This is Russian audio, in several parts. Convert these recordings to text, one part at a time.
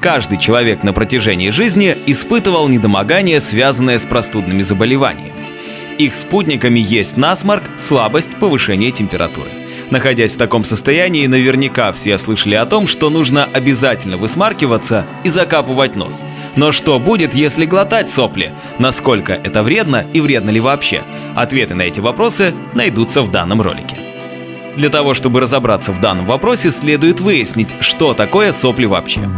Каждый человек на протяжении жизни испытывал недомогание, связанное с простудными заболеваниями. Их спутниками есть насморк, слабость, повышение температуры. Находясь в таком состоянии, наверняка все слышали о том, что нужно обязательно высмаркиваться и закапывать нос. Но что будет, если глотать сопли? Насколько это вредно и вредно ли вообще? Ответы на эти вопросы найдутся в данном ролике. Для того, чтобы разобраться в данном вопросе, следует выяснить, что такое сопли вообще.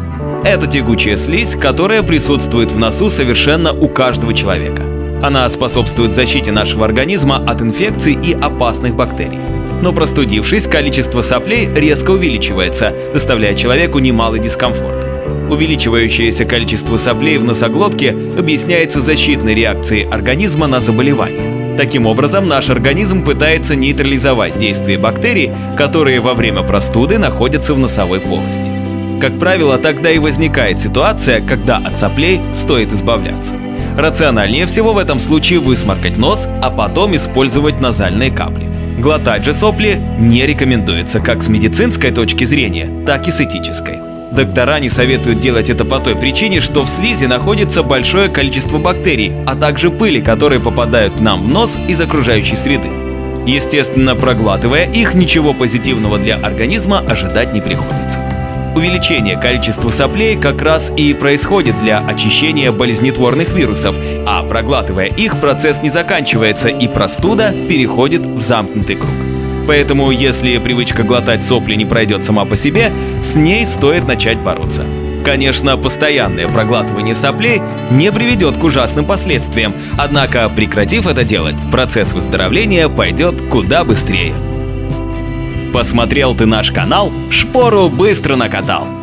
Это тягучая слизь, которая присутствует в носу совершенно у каждого человека. Она способствует защите нашего организма от инфекций и опасных бактерий. Но простудившись, количество соплей резко увеличивается, доставляя человеку немалый дискомфорт. Увеличивающееся количество соплей в носоглотке объясняется защитной реакцией организма на заболевание. Таким образом, наш организм пытается нейтрализовать действие бактерий, которые во время простуды находятся в носовой полости. Как правило, тогда и возникает ситуация, когда от соплей стоит избавляться. Рациональнее всего в этом случае высморкать нос, а потом использовать назальные капли. Глотать же сопли не рекомендуется как с медицинской точки зрения, так и с этической. Доктора не советуют делать это по той причине, что в слизи находится большое количество бактерий, а также пыли, которые попадают нам в нос из окружающей среды. Естественно, проглатывая их, ничего позитивного для организма ожидать не приходится. Увеличение количества соплей как раз и происходит для очищения болезнетворных вирусов, а проглатывая их, процесс не заканчивается и простуда переходит в замкнутый круг. Поэтому, если привычка глотать сопли не пройдет сама по себе, с ней стоит начать бороться. Конечно, постоянное проглатывание соплей не приведет к ужасным последствиям, однако, прекратив это делать, процесс выздоровления пойдет куда быстрее. Посмотрел ты наш канал, шпору быстро накатал.